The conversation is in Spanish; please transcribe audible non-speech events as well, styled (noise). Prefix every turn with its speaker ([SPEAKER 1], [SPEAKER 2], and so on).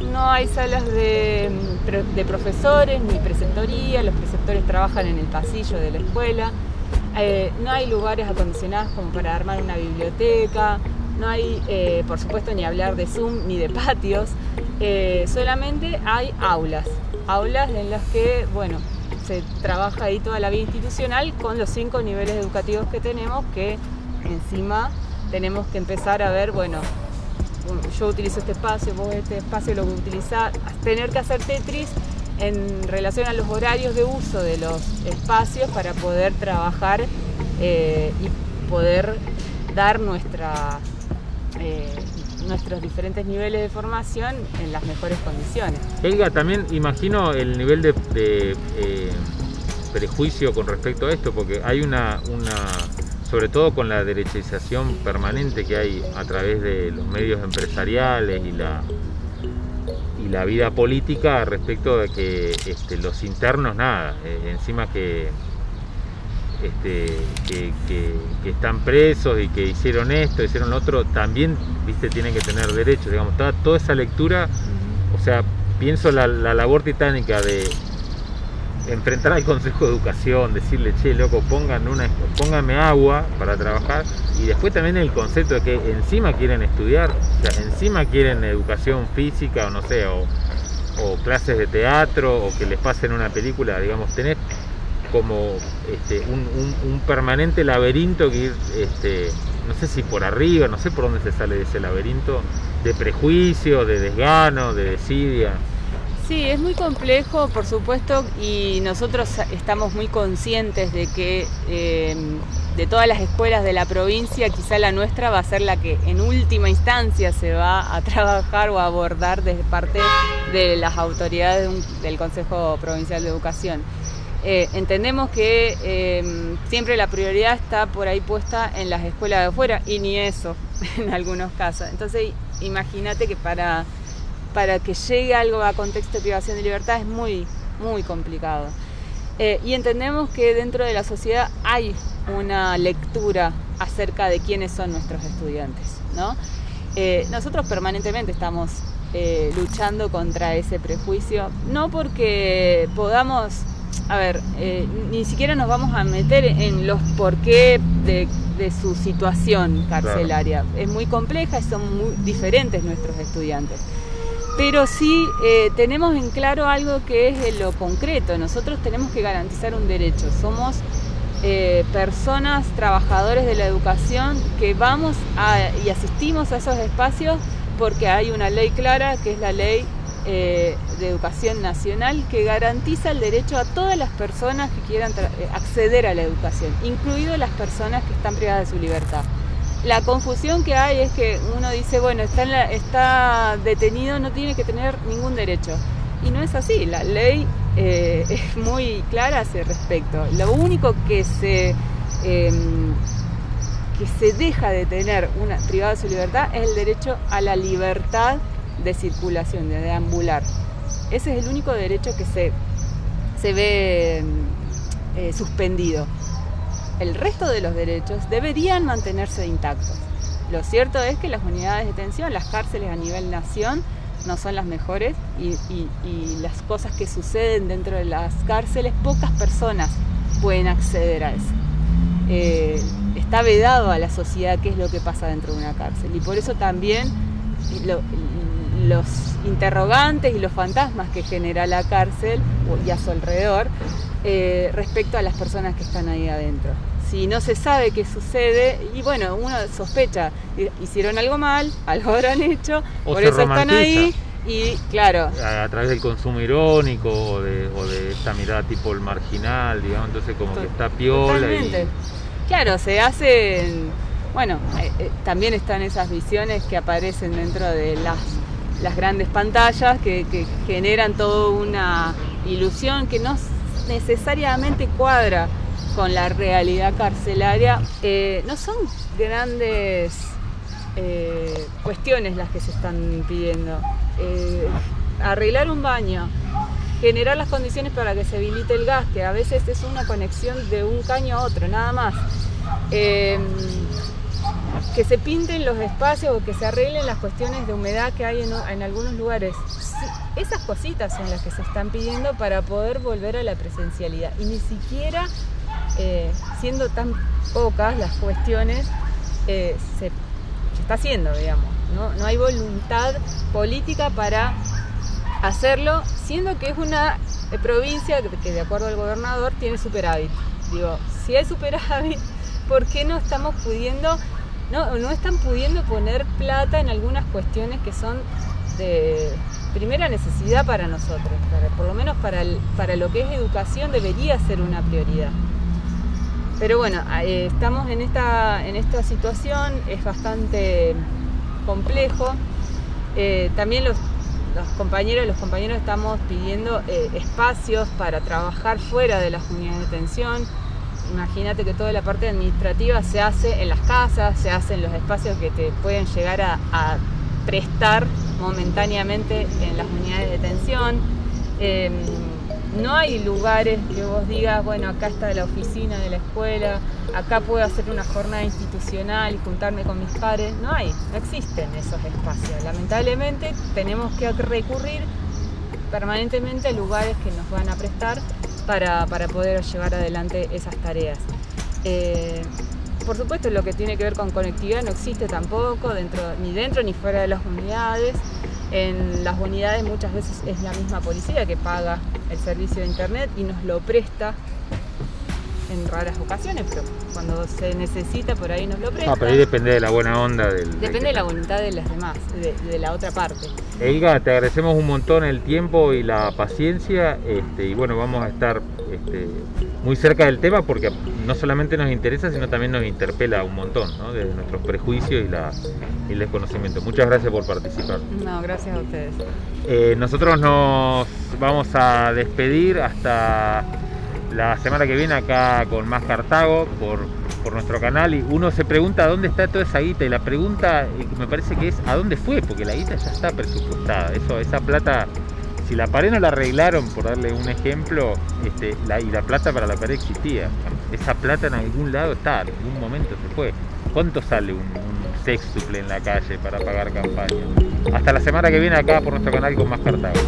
[SPEAKER 1] no hay salas de, profesores ni preceptoría, los preceptores trabajan en el pasillo de la escuela, eh, no hay lugares acondicionados como para armar una biblioteca, no hay, eh, por supuesto, ni hablar de Zoom ni de patios, eh, solamente hay aulas, aulas en las que, bueno, se trabaja ahí toda la vida institucional con los cinco niveles educativos que tenemos, que encima tenemos que empezar a ver, bueno, yo utilizo este espacio, vos este espacio lo que utilizás, tener que hacer Tetris en relación a los horarios de uso de los espacios para poder trabajar eh, y poder dar nuestra, eh, nuestros diferentes niveles de formación en las mejores condiciones.
[SPEAKER 2] Helga, también imagino el nivel de, eh, prejuicio con respecto a esto, porque hay una, sobre todo con la derechización permanente que hay a través de los medios empresariales y la, y la vida política respecto de que este, los internos nada, eh, encima que, este, que, están presos y que hicieron esto, hicieron lo otro, también viste tienen que tener derechos, digamos, toda, toda esa lectura, o sea, pienso la, la labor titánica de enfrentar al Consejo de Educación, decirle, che, loco, pongan una, pónganme agua para trabajar. Y después también el concepto de que encima quieren estudiar, o sea, encima quieren educación física o no sé, o, clases de teatro, o que les pasen una película, digamos, tener como este, un, permanente laberinto que ir, este, no sé si por arriba, no sé por dónde se sale de ese laberinto, de prejuicio, de desgano, de desidia.
[SPEAKER 1] Sí, es muy complejo, por supuesto, y nosotros estamos muy conscientes de que eh, de todas las escuelas de la provincia, quizá la nuestra va a ser la que en última instancia se va a (laughs) trabajar o a abordar desde parte de las autoridades del Consejo Provincial de Educación. Eh, entendemos que eh, siempre la prioridad está por ahí puesta en las escuelas de afuera y ni eso (laughs) en algunos casos. Entonces imagínate que para para que llegue algo a contexto de privación de libertad es muy, muy complicado. Eh, y entendemos que dentro de la sociedad hay una lectura acerca de quiénes son nuestros estudiantes. ¿no? Eh, nosotros permanentemente estamos eh, luchando contra ese prejuicio, no porque podamos, a ver, ni siquiera nos vamos a meter en los por qué de, su situación carcelaria. Es muy compleja y son muy diferentes nuestros estudiantes pero sí eh, tenemos en claro algo que es lo concreto. Nosotros tenemos que garantizar un derecho. Somos eh, personas, trabajadores de la educación, que vamos y asistimos a esos espacios porque hay una ley clara, que es la ley eh, de educación nacional, que garantiza el derecho a todas las personas que quieran acceder a la educación, incluido las personas que están privadas de su libertad la confusión que hay es que uno dice, bueno, está, detenido, no tiene que tener ningún derecho. Y no es así, la ley eh, (laughs) es muy clara a ese respecto. Lo único que se, em, que se deja de tener una privada de su libertad es el derecho a la libertad de circulación, de deambular. Ese es el único derecho que se, se ve em, eh, suspendido el resto de los derechos deberían mantenerse intactos. Lo cierto es que las unidades de detención, las cárceles a nivel nación, no son las mejores y, las cosas que suceden dentro de las cárceles, pocas personas pueden acceder a eso. Eh, está vedado a la sociedad qué es lo que pasa dentro de una cárcel y por eso también los interrogantes y los fantasmas que genera la cárcel y a su alrededor eh, respecto a las personas que están ahí adentro si no se sabe qué sucede, y bueno, uno sospecha, hicieron algo mal, (laughs) algo habrán hecho, por eso están ahí. Y claro.
[SPEAKER 2] A, través del consumo irónico o de, esta mirada tipo el marginal, digamos, entonces como que está piola.
[SPEAKER 1] Claro, se hacen. Bueno, eh, eh, también están esas visiones que aparecen dentro de las, las grandes pantallas que, generan toda una ilusión que no necesariamente cuadra con la realidad carcelaria, eh, no son grandes eh, cuestiones las que se están pidiendo. Eh, arreglar un baño, generar las condiciones para que se habilite el gas, que a veces es una conexión de un caño a otro, nada más. Que se pinten los espacios o que se arreglen las cuestiones de humedad que hay en, algunos lugares. esas cositas son las que se están pidiendo para poder volver a la presencialidad. Y ni siquiera, eh, siendo tan pocas las cuestiones, eh, se, está haciendo, digamos. ¿no? no hay voluntad política para hacerlo, siendo que es una provincia que de acuerdo al gobernador tiene superávit. Digo, si hay superávit, (laughs) ¿por qué no estamos pudiendo, no, no están pudiendo poner plata en algunas cuestiones que son de primera necesidad para nosotros? por lo menos para, para lo que es educación debería ser una prioridad. Pero bueno, eh, estamos en esta, en esta situación, es bastante complejo. Eh, también los, los compañeros, los compañeros estamos pidiendo eh, espacios para trabajar fuera de las unidades de detención. Imagínate que toda la parte administrativa se hace en las casas, se hace en los espacios que te pueden llegar a, prestar momentáneamente en las unidades de detención. Em, no hay lugares que vos digas, bueno, acá está la oficina de la escuela, acá puedo hacer una jornada institucional y juntarme con mis pares. No hay, no existen esos espacios. Lamentablemente tenemos que recurrir permanentemente a lugares que nos van a prestar para, poder llevar adelante esas tareas. Eh, por supuesto, lo que tiene que ver con conectividad no existe tampoco, dentro, ni dentro ni fuera de las unidades. En las unidades muchas veces es la misma policía que paga el servicio de internet y nos lo presta en raras ocasiones, pero cuando se necesita por ahí nos lo presta.
[SPEAKER 2] Ah, pero ahí depende de la buena onda del...
[SPEAKER 1] Depende de la voluntad de las demás, de, la otra parte.
[SPEAKER 2] Elga, te agradecemos un montón el tiempo y la paciencia este, y bueno, vamos a estar este, muy cerca del tema porque no solamente nos interesa, sino también nos interpela un montón, ¿no? de nuestros prejuicios y, la, y el desconocimiento. Muchas gracias por participar.
[SPEAKER 1] No, gracias a ustedes.
[SPEAKER 2] Eh, nosotros nos vamos a despedir hasta la semana que viene acá con más Cartago por, nuestro canal y uno se pregunta dónde está toda esa guita y la pregunta me parece que es a dónde fue porque la guita ya está presupuestada. Eso esa plata si la pared no la arreglaron por darle un ejemplo este, y la plata para la pared existía. Esa plata en algún lado está en algún momento se fue. ¿cuánto sale un, un sextuple en la calle para pagar campaña? hasta la semana que viene acá por nuestro canal con más Cartago